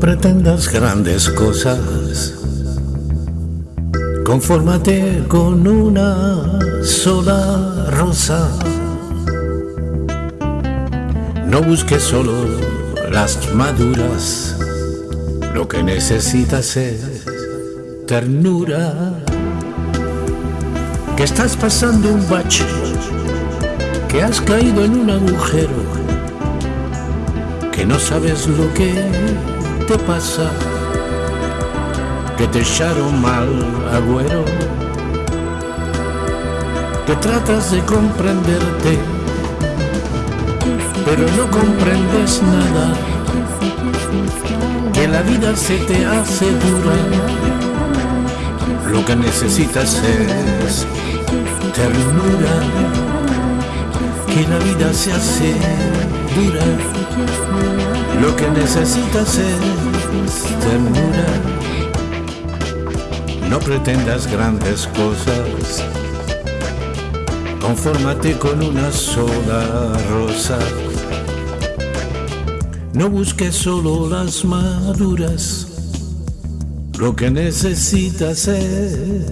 pretendas grandes cosas. Confórmate con una sola rosa. No busques solo las maduras. Lo que necesitas es ternura. Que estás pasando un bache. Que has caído en un agujero. Que no sabes lo que te pasa que te echaron mal, agüero, que tratas de comprenderte, pero no comprendes nada, que la vida se te hace dura, lo que necesitas es ternura, que la vida se hace dura, lo que necesitas es ternura. No pretendas grandes cosas, confórmate con una sola rosa. No busques solo las maduras, lo que necesitas es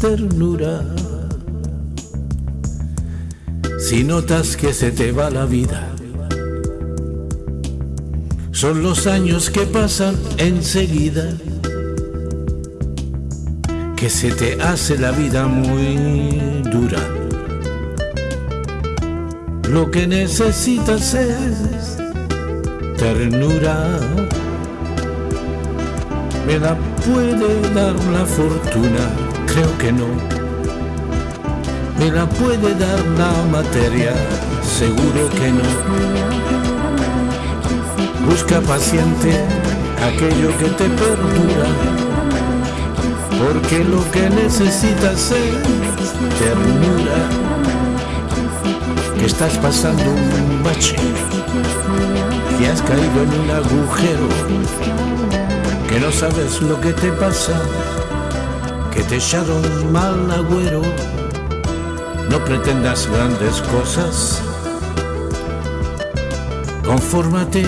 ternura. Si notas que se te va la vida, son los años que pasan enseguida que se te hace la vida muy dura. Lo que necesitas es ternura. ¿Me la puede dar la fortuna? Creo que no. ¿Me la puede dar la materia? Seguro que no. Busca paciente aquello que te perdura porque lo que necesitas es ternura, que estás pasando un bache, que has caído en un agujero, que no sabes lo que te pasa, que te echaron mal agüero, no pretendas grandes cosas, confórmate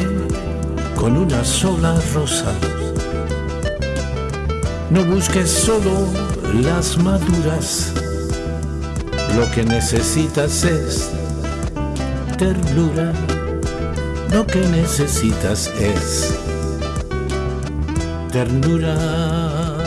con una sola rosa. No busques solo las maduras, lo que necesitas es ternura, lo que necesitas es ternura.